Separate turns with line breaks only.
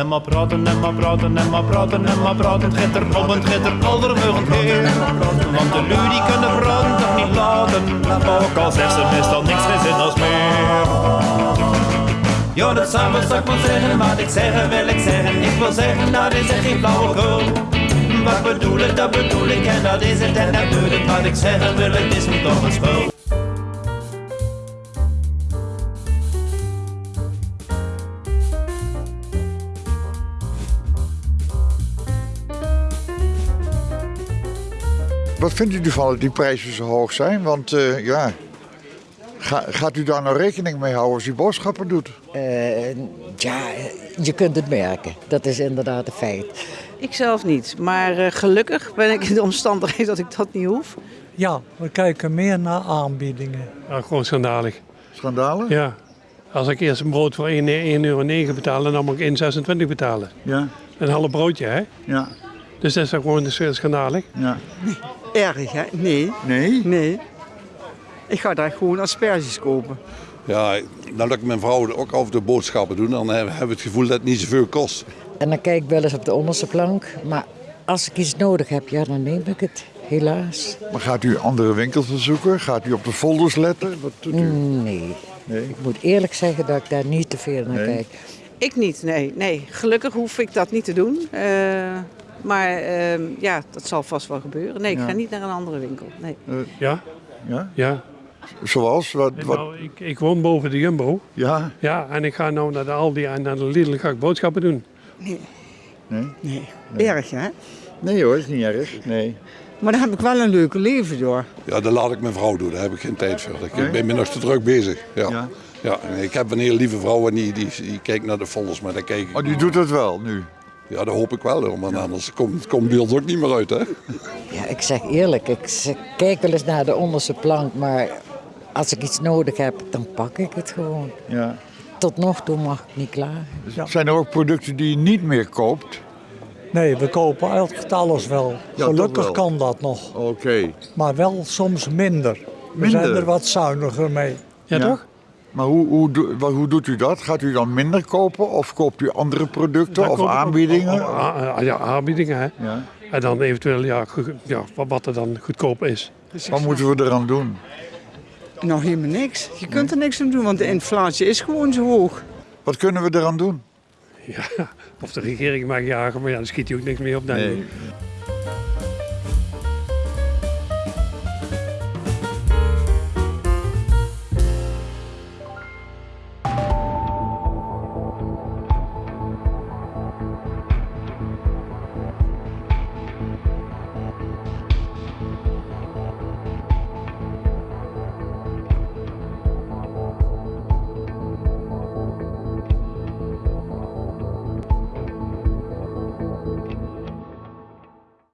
En maar praten, en maar praten, en maar praten, en maar praten. Het gaat er om, het gaat er allermorgen heen. Want de lui die kunnen praten toch niet laten. Ook al zegt ze meestal niks geen zin als meer. Ja, dat samen zou ik wel zeggen, wat ik zeggen wil ik zeggen. Ik wil zeggen, dat is echt geen flauwekul. Wat bedoel ik, dat bedoel ik en dat is het en dat doe ik. Wat ik zeggen wil, het is me toch een spul.
Wat vindt u ervan dat die prijzen zo hoog zijn? Want eh, ja, ga- gaat u daar nou rekening mee houden als u boodschappen doet?
Eh, ja, je kunt het merken. Dat is inderdaad een feit.
Ik zelf niet, maar eh, gelukkig ben ik in de omstandigheid dat ik dat niet hoef.
Ja, we kijken meer naar aanbiedingen.
Ja, gewoon schandalig.
Schandalen?
Ja. Als ik eerst een brood voor 1 1,9 euro betalen, dan moet ik 1,26 betalen.
Ja,
Een half broodje, hè?
ja,
Dus dat is toch gewoon schandalig.
ja.
Erg, hè? Nee,
Nee?
nee. Ik ga daar gewoon asperges kopen.
Ja, dan lukt mijn vrouw ook over de boodschappen doen. Dan hebben we het gevoel dat het niet zoveel kost.
En dan kijk ik wel eens op de onderste plank. Maar als ik iets nodig heb, ja, dan neem ik het. Helaas.
Maar gaat u andere winkels bezoeken? Gaat u op de folders letten? Wat doet u?
Nee.
Nee.
Ik moet eerlijk zeggen dat ik daar niet te veel naar
Nee.
kijk.
Ik niet, nee. nee. Gelukkig hoef ik dat niet te doen. Eh, maar ehm, ja, dat zal vast wel gebeuren. Nee, ik
Ja.
ga niet naar een andere winkel. Nee.
Ja,
Ja?
ja.
Zoals? Wat, wat?
Nou, ik, ik woon boven de Jumbo.
Ja?
Ja, en ik ga nou naar de Aldi en naar de Lidl ga ik boodschappen doen.
Nee?
Nee. Erg, hè?
Nee hoor, is niet erg. Nee.
Maar dan heb ik wel een leuke leven door.
Ja, dat laat ik mijn vrouw doen. Daar heb ik geen tijd voor. Ik
Nee?
ben me nog te druk bezig. Ja.
Ja.
Ja. en ik heb een hele lieve vrouw en die, die, die kijkt naar de folders. Maar daar kijk ik
Oh, die doet dat wel nu?
Ja, dat hoop ik wel. Want anders komt, komt beeld ook niet meer uit. Hè?
Ja, ik zeg eerlijk, ik kijk wel eens naar de onderste plank. Maar als ik iets nodig heb, dan pak ik het gewoon.
Ja.
Tot nog toe mag ik niet klagen.
Zijn er ook producten die je niet meer koopt?
Nee, we kopen altijd alles wel.
Ja,
Gelukkig
wel.
kan dat nog.
Oké.
Maar wel soms minder. We
Minder?
zijn er wat zuiniger mee.
Ja,
Ja.
toch?
Maar hoe, hoe, hoe doet u dat? Gaat u dan minder kopen of koopt u andere producten
Dan
of aanbiedingen?
ja, aanbiedingen, hè.
Ja.
En dan eventueel, ja, ja, wat- wat er dan goedkoop is.
Wat moeten we eraan doen?
Nou, helemaal niks. Je kunt er niks aan doen, want de inflatie is gewoon zo hoog.
Wat kunnen we eraan doen?
Ja, of de regering mag jagen, maar ja, dan schiet hij ook niks meer op. Nee.
Nee.